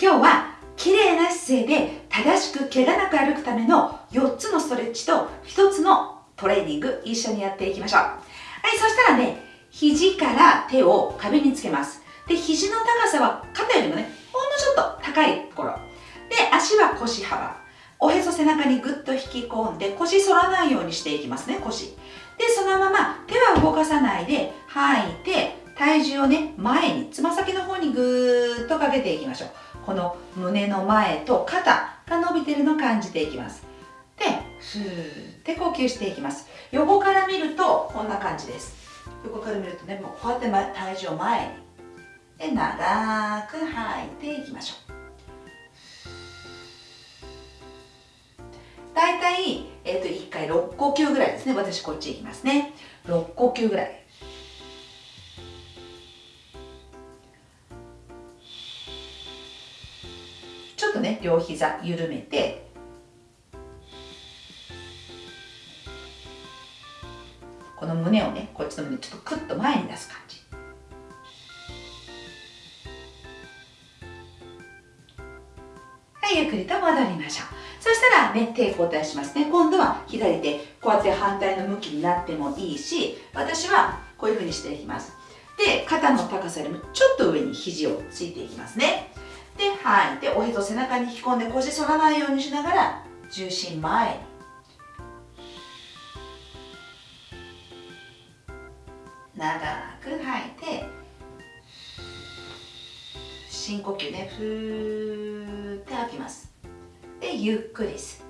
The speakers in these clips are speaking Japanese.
今日は綺麗な姿勢で正しく怪我なく歩くための4つのストレッチと1つのトレーニング一緒にやっていきましょう。はいそしたらね肘から手を壁につけます。で肘の高さは肩よりもねほんのちょっと高いところで足は腰幅。おへそ背中にぐっと引き込んで腰反らないようにしていきますね腰。でそのまま手は動かさないで吐いて体重をね前につま先の方にぐーっとかけていきましょう。この胸の前と肩が伸びてるのを感じていきます。でふーって呼吸していきます。横から見るとこんな感じです。横から見るとねもうこうやって体重を前に。で長く吐いていきましょう。大体、えー、と1回6呼吸ぐらいですね。私こっち行きますね。6呼吸ぐらい。ね両膝緩めて。この胸をねこっちの胸ちょっとクッと前に出す感じ。はいゆっくりと戻りましょう。そしたらね手交代しますね。今度は左手こうやって反対の向きになってもいいし私はこういうふうにしていきます。で肩の高さよりもちょっと上に肘をついていきますね。で吐い。ておへそ背中に引き込んで腰反らないようにしながら重心前に。長く吐いて深呼吸ね。ふーって吐きます。でゆっくり吸っ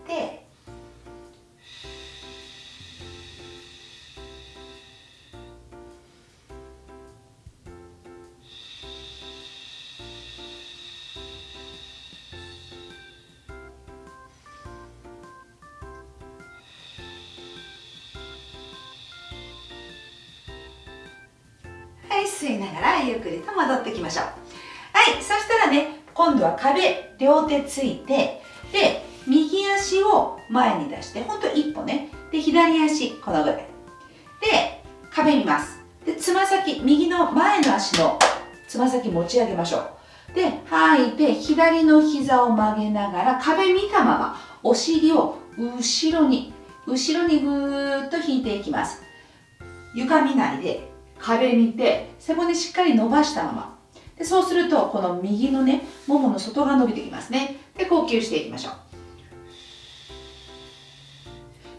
吸いながらゆっくりと戻ってきましょう。はいそしたらね今度は壁両手ついてで右足を前に出してほんと一歩ねで左足このぐらいで壁見ます。でつま先右の前の足のつま先持ち上げましょう。で吐いて左の膝を曲げながら壁見たままお尻を後ろに後ろにぐーっと引いていきます。床見ないで壁見て背骨しっかり伸ばしたまま。でそうするとこの右のねももの外側伸びてきますね。で呼吸していきましょう。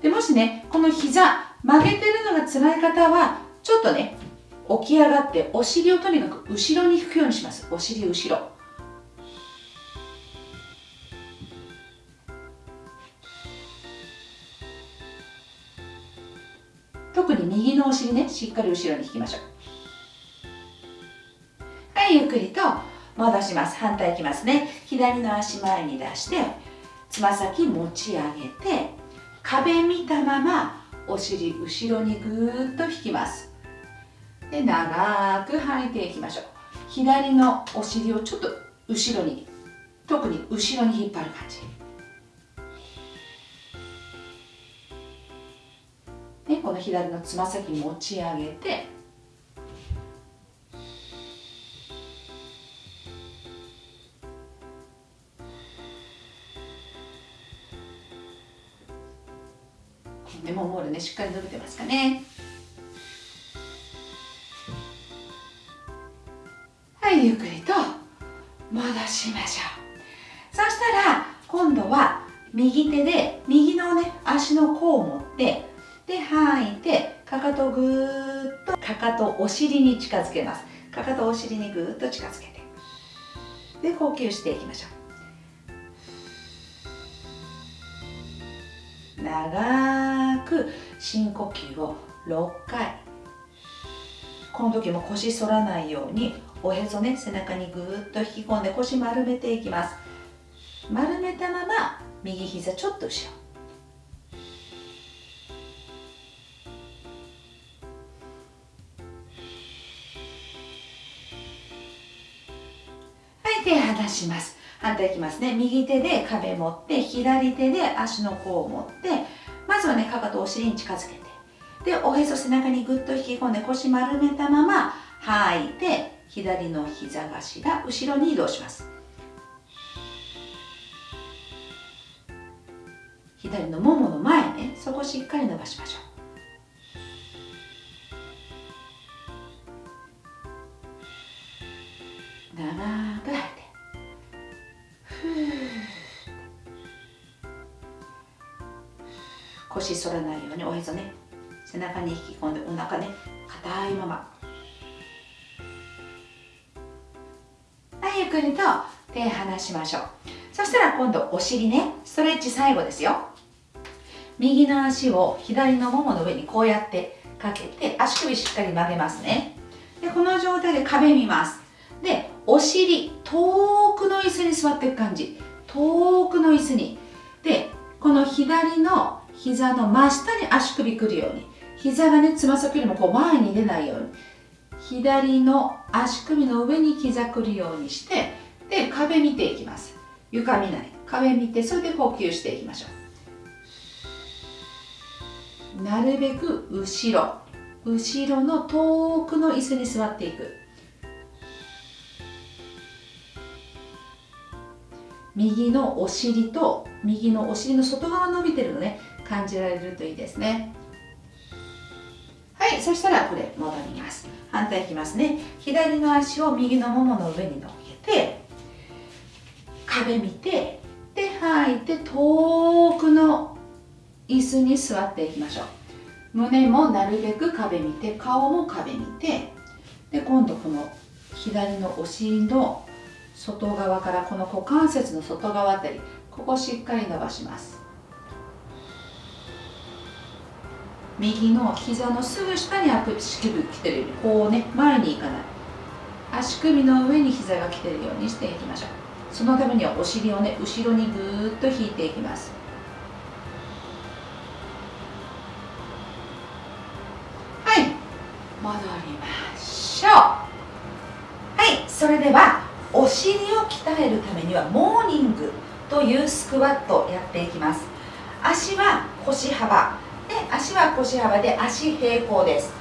でもしねこの膝曲げてるのが辛い方はちょっとね起き上がってお尻をとにかく後ろに引くようにします。お尻後ろ。しっかり後ろに引きましょう。はいゆっくりと戻します。反対いきますね。左の足前に出してつま先持ち上げて壁見たままお尻後ろにぐーっと引きます。で長く吐いていきましょう。左のお尻をちょっと後ろに特に後ろに引っ張る感じ。この左のつま先持ち上げてでもモールねしっかり伸びてますかね。はいゆっくりと戻しましょう。そしたら今度は右手で右のね足の甲を持ってで吐いてかかとぐーっとかかとお尻に近づけます。かかとお尻にぐーっと近づけて。で呼吸していきましょう。長く深呼吸を6回。この時も腰反らないようにおへそね背中にぐーっと引き込んで腰丸めていきます。丸めたまま右膝ちょっと後ろ。手離します。反対いきますね。右手で壁持って左手で足の甲を持ってまずはねかかとお尻に近づけてでおへそ背中にぐっと引き込んで腰丸めたまま吐いて左の膝頭後ろに移動します。左のももの前ねそこしっかり伸ばしましょう。腰反らないようにおへそね背中に引き込んでお腹ね硬いまま。はいゆっくりと手離しましょう。そしたら今度お尻ねストレッチ最後ですよ。右の足を左のももの上にこうやってかけて足首しっかり曲げますね。でこの状態で壁見ます。でお尻遠くの椅子に座っていく感じ。遠くの椅子に。でこの左の膝の真下に足首くるように。膝がねつま先よりもこう前に出ないように。左の足首の上に膝くるようにしてで壁見ていきます。床見ない。壁見てそれで呼吸していきましょう。なるべく後ろ。後ろの遠くの椅子に座っていく。右のお尻と右のお尻の外側伸びてるのね。感じられるといいですね。はいそしたらこれ戻ります。反対いきますね。左の足を右のももの上に乗っけて壁見てで吐いて遠くの椅子に座っていきましょう。胸もなるべく壁見て顔も壁見てで今度この左のお尻の外側からこの股関節の外側あたりここしっかり伸ばします。右の膝のすぐ下に足首来てるようにこうね前に行かない。足首の上に膝が来てるようにしていきましょう。そのためにはお尻をね後ろにぐーっと引いていきます。はい。戻りましょう。はい。それではお尻を鍛えるためにはモーニングというスクワットをやっていきます。足は腰幅。で足は腰幅で足平行です。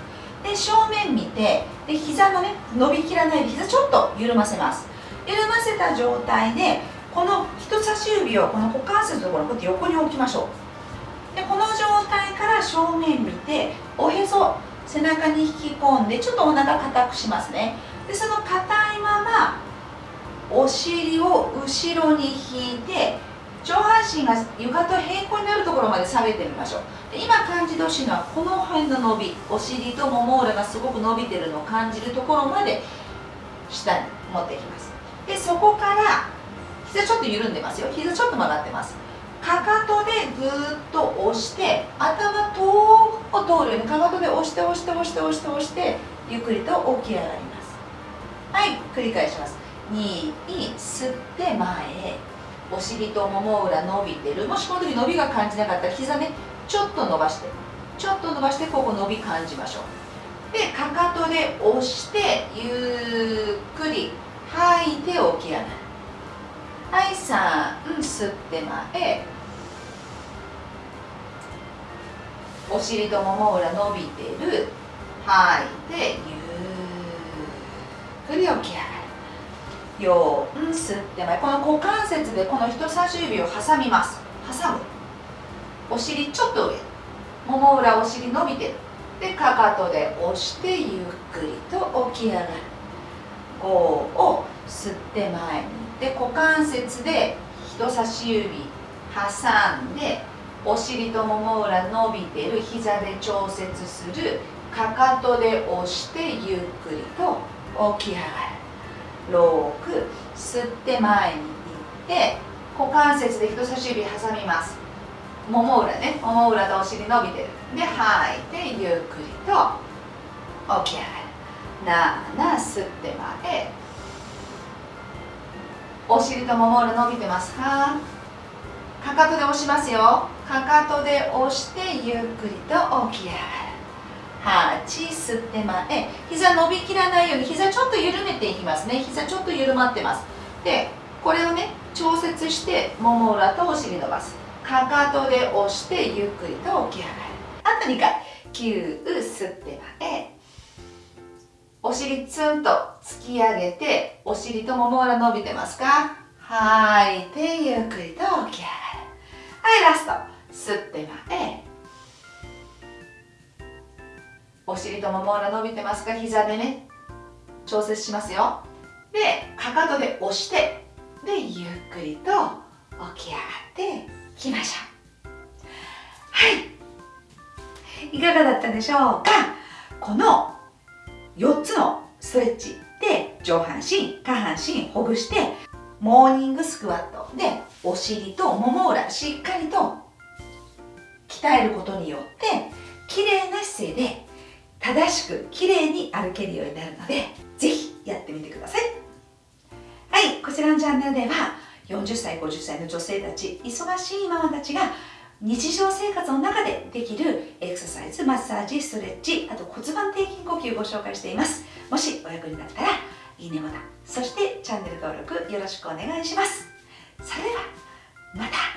で正面見てで膝のね伸びきらないで膝ちょっと緩ませます。緩ませた状態でこの人差し指をこの股関節のところこうやって横に置きましょう。でこの状態から正面見ておへそ背中に引き込んでちょっとお腹硬くしますね。でその硬いままお尻を後ろに引いて上半身が床と平行になるところまで下げてみましょう。で今感じてほしいのはこの辺の伸びお尻ともも裏がすごく伸びてるのを感じるところまで下に持っていきます。でそこから膝ちょっと緩んでますよ。膝ちょっと曲がってます。かかとでぐーっと押して頭遠くを通るようにかかとで押して押して押して押して押してゆっくりと起き上がります。はい繰り返します。2吸って前へ。お尻ともも裏伸びてる。もしこの時伸びが感じなかったら膝ねちょっと伸ばしてちょっと伸ばしてここ伸び感じましょう。でかかとで押してゆっくり吐いて起き上がる。はい3吸って前。お尻ともも裏伸びてる。吐いてゆっくり起き上がる。4吸って前この股関節でこの人差し指を挟みます。挟む。お尻ちょっと上。もも裏お尻伸びて。るでかかとで押してゆっくりと起き上がる。5を吸って前に。で股関節で人差し指挟んでお尻ともも裏伸びてる膝で調節する。かかとで押してゆっくりと起き上がる。6吸って前に行って股関節で人差し指挟みます。もも裏ね。もも裏とお尻伸びてるで吐いてゆっくりと起き上がる7吸って前。お尻ともも裏伸びてますか？かかとで押しますよ。かかとで押してゆっくりと起き上がる8吸って前膝伸びきらないように膝ちょっと緩めていきますね。膝ちょっと緩まってます。でこれをね調節してもも裏とお尻伸ばす。かかとで押してゆっくりと起き上がる。あと2回。9吸って前。お尻ツンと突き上げてお尻ともも裏伸びてますか？吐い。てゆっくりと起き上がる。はいラスト。吸って前。お尻ともも裏伸びてますか？膝でね。調節しますよ。でかかとで押してでゆっくりと起き上がってきましょう。はい。いかがだったでしょうか？この4つのストレッチで上半身下半身ほぐしてモーニングスクワットでお尻ともも裏しっかりと鍛えることによって綺麗な姿勢で正しく綺麗に歩けるようになるのでぜひやってみてください。はいこちらのチャンネルでは40歳50歳の女性たち忙しいママたちが日常生活の中でできるエクササイズマッサージストレッチあと骨盤底筋呼吸をご紹介しています。もしお役に立ったらいいねボタンそしてチャンネル登録よろしくお願いします。それではまた。